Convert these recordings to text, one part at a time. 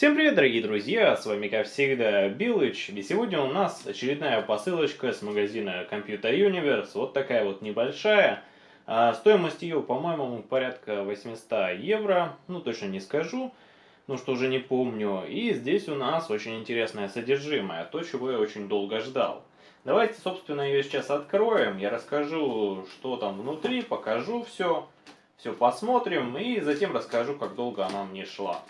Всем привет, дорогие друзья, с вами, как всегда, Билыч, и сегодня у нас очередная посылочка с магазина Computer Universe, вот такая вот небольшая, а стоимость ее, по-моему, порядка 800 евро, ну точно не скажу, ну что уже не помню, и здесь у нас очень интересное содержимое, то, чего я очень долго ждал. Давайте, собственно, ее сейчас откроем, я расскажу, что там внутри, покажу все, все посмотрим, и затем расскажу, как долго она мне шла.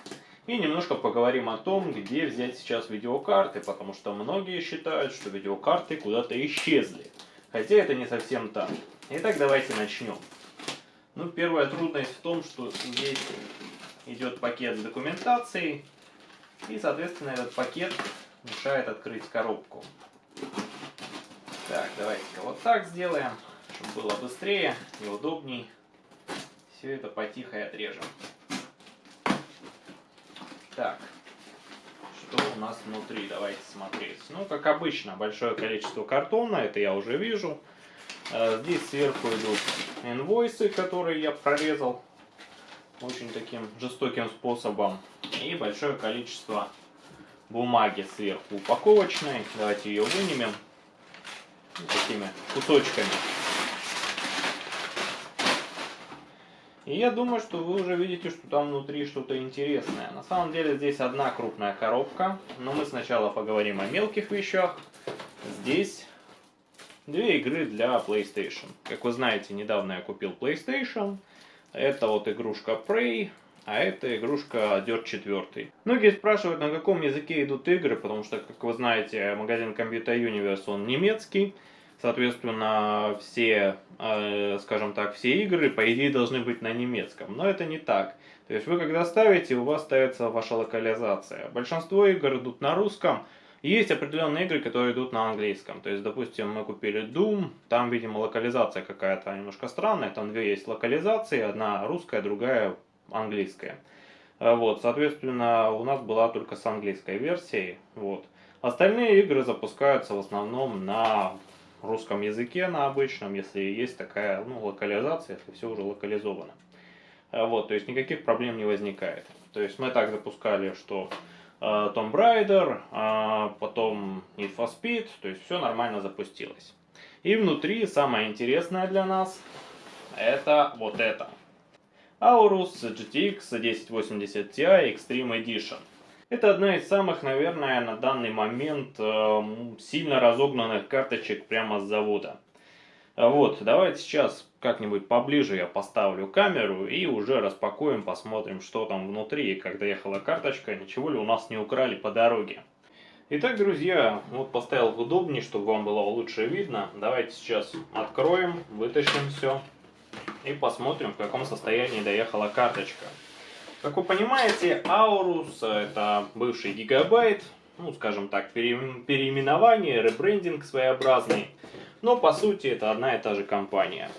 И немножко поговорим о том, где взять сейчас видеокарты, потому что многие считают, что видеокарты куда-то исчезли. Хотя это не совсем так. Итак, давайте начнем. Ну, первая трудность в том, что здесь идет пакет с документацией, и, соответственно, этот пакет мешает открыть коробку. Так, давайте-ка вот так сделаем, чтобы было быстрее и удобней. Все это потихо отрежем. Так, что у нас внутри? Давайте смотреть. Ну, как обычно, большое количество картона, это я уже вижу. Э, здесь сверху идут инвойсы, которые я прорезал очень таким жестоким способом. И большое количество бумаги сверху упаковочной. Давайте ее вынемем такими кусочками. И я думаю, что вы уже видите, что там внутри что-то интересное. На самом деле здесь одна крупная коробка, но мы сначала поговорим о мелких вещах. Здесь две игры для PlayStation. Как вы знаете, недавно я купил PlayStation. Это вот игрушка Prey, а это игрушка Dirt 4. Многие спрашивают, на каком языке идут игры, потому что, как вы знаете, магазин Computer Universe, он немецкий. Соответственно, все, э, скажем так, все игры, по идее, должны быть на немецком. Но это не так. То есть вы когда ставите, у вас ставится ваша локализация. Большинство игр идут на русском. Есть определенные игры, которые идут на английском. То есть, допустим, мы купили Doom, там, видимо, локализация какая-то немножко странная. Там две есть локализации, одна русская, другая английская. Э, вот, соответственно, у нас была только с английской версией. Вот. Остальные игры запускаются в основном на русском языке, на обычном, если есть такая ну, локализация, если все уже локализовано. А, вот, то есть никаких проблем не возникает. То есть мы так запускали, что э, Tomb Raider, э, потом Need for Speed, то есть все нормально запустилось. И внутри самое интересное для нас, это вот это. Aorus GTX 1080 Ti Extreme Edition. Это одна из самых, наверное, на данный момент э, сильно разогнанных карточек прямо с завода. Вот, давайте сейчас как-нибудь поближе я поставлю камеру и уже распакуем, посмотрим, что там внутри. И когда ехала карточка, ничего ли у нас не украли по дороге. Итак, друзья, вот поставил в удобнее, чтобы вам было лучше видно. Давайте сейчас откроем, вытащим все и посмотрим, в каком состоянии доехала карточка. Как вы понимаете, Aorus это бывший гигабайт, ну скажем так, переименование, ребрендинг своеобразный, но по сути это одна и та же компания.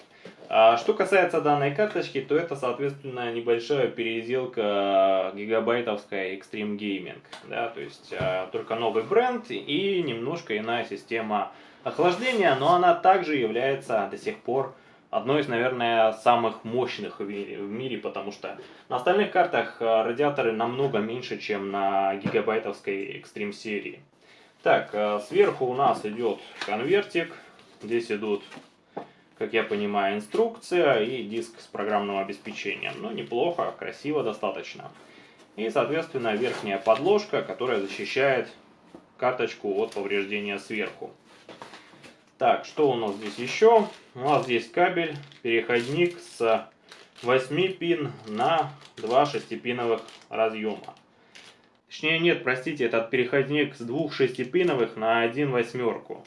А что касается данной карточки, то это, соответственно, небольшая переделка гигабайтовская Extreme Gaming. Да, то есть а, только новый бренд и немножко иная система охлаждения, но она также является до сих пор одной из, наверное, самых мощных в мире, потому что на остальных картах э, радиаторы намного меньше, чем на гигабайтовской Extreme серии. Так, э, сверху у нас идет конвертик, здесь идут, как я понимаю, инструкция и диск с программным обеспечением. Ну, неплохо, красиво достаточно. И, соответственно, верхняя подложка, которая защищает карточку от повреждения сверху. Так, что у нас здесь еще? У нас здесь кабель, переходник с 8 пин на 2 шестипиновых разъема. Точнее нет, простите, этот переходник с двух шестипиновых на один восьмерку.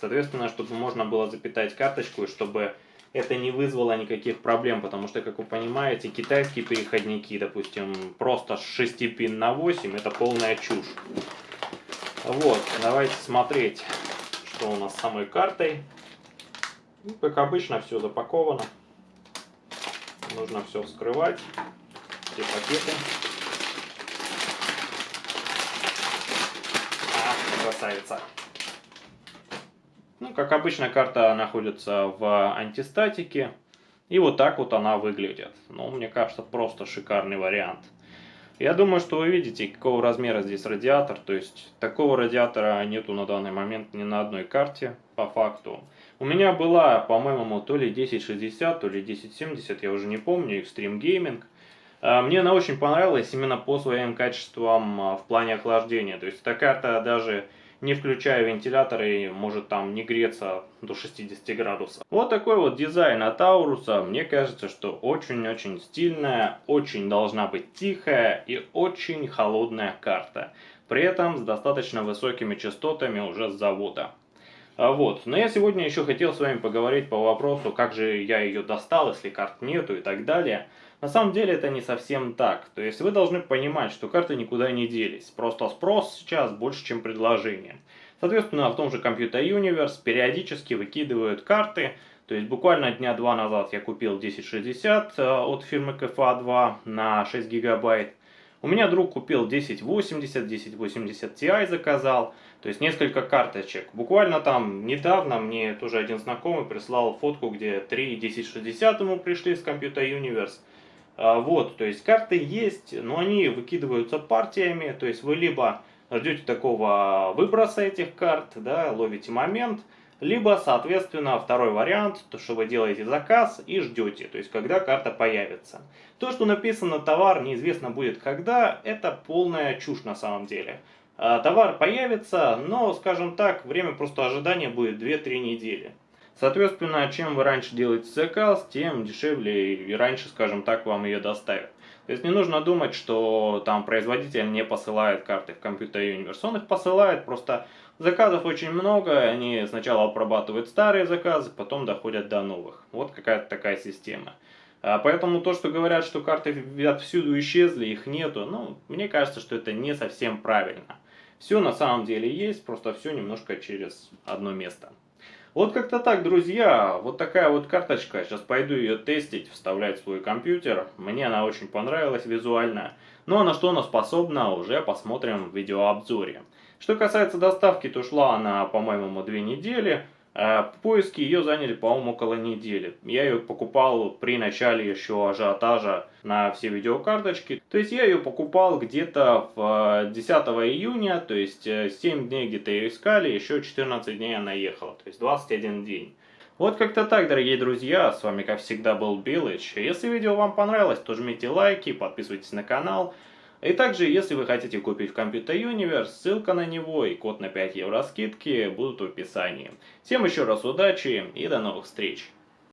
Соответственно, чтобы можно было запитать карточку, и чтобы это не вызвало никаких проблем, потому что, как вы понимаете, китайские переходники, допустим, просто с 6 пин на 8, это полная чушь. Вот, давайте смотреть что у нас с самой картой. Ну, как обычно, все запаковано. Нужно все вскрывать, все пакеты. А, красавица. Ну, как обычно, карта находится в антистатике. И вот так вот она выглядит. Ну, мне кажется, просто шикарный вариант. Я думаю, что вы видите, какого размера здесь радиатор. То есть такого радиатора нету на данный момент ни на одной карте, по факту. У меня была, по-моему, то ли 1060, то ли 1070, я уже не помню, Extreme Gaming. А, мне она очень понравилась именно по своим качествам а, в плане охлаждения. То есть эта карта даже не включая вентиляторы, может там не греться до 60 градусов. Вот такой вот дизайн от Ауруса. Мне кажется, что очень-очень стильная, очень должна быть тихая и очень холодная карта. При этом с достаточно высокими частотами уже с завода. А вот. Но я сегодня еще хотел с вами поговорить по вопросу, как же я ее достал, если карт нету и так далее. На самом деле это не совсем так. То есть вы должны понимать, что карты никуда не делись. Просто спрос сейчас больше, чем предложение. Соответственно, в том же Computer Universe периодически выкидывают карты. То есть буквально дня два назад я купил 1060 э, от фирмы KFA2 на 6 гигабайт. У меня друг купил 1080, 1080 Ti заказал. То есть несколько карточек. Буквально там недавно мне тоже один знакомый прислал фотку, где 3 1060 ему пришли с Computer Universe. А, вот, то есть карты есть, но они выкидываются партиями, то есть вы либо ждете такого выброса этих карт, да, ловите момент, либо, соответственно, второй вариант, то, что вы делаете заказ и ждете, то есть когда карта появится. То, что написано товар неизвестно будет когда, это полная чушь на самом деле. А, товар появится, но, скажем так, время просто ожидания будет 2-3 недели. Соответственно, чем вы раньше делаете заказ, тем дешевле и раньше, скажем так, вам ее доставят. То есть не нужно думать, что там производитель не посылает карты в Computer Universe. Он их посылает, просто заказов очень много, они сначала обрабатывают старые заказы, потом доходят до новых. Вот какая-то такая система. А поэтому то, что говорят, что карты отсюда исчезли, их нету, ну, мне кажется, что это не совсем правильно. Все на самом деле есть, просто все немножко через одно место. Вот как-то так, друзья. Вот такая вот карточка. Сейчас пойду ее тестить, вставлять в свой компьютер. Мне она очень понравилась визуально. Ну а на что она способна, уже посмотрим в видеообзоре. Что касается доставки, то шла она, по-моему, две недели. А поиски ее заняли, по-моему, около недели. Я ее покупал при начале еще ажиотажа на все видеокарточки. То есть я ее покупал где-то в 10 э, июня, то есть 7 э, дней где-то ее искали, еще 14 дней она ехала, то есть 21 день. Вот как-то так, дорогие друзья, с вами как всегда был Билыч. Если видео вам понравилось, то жмите лайки, подписывайтесь на канал. И также, если вы хотите купить в Computer Universe, ссылка на него и код на 5 евро скидки будут в описании. Всем еще раз удачи и до новых встреч!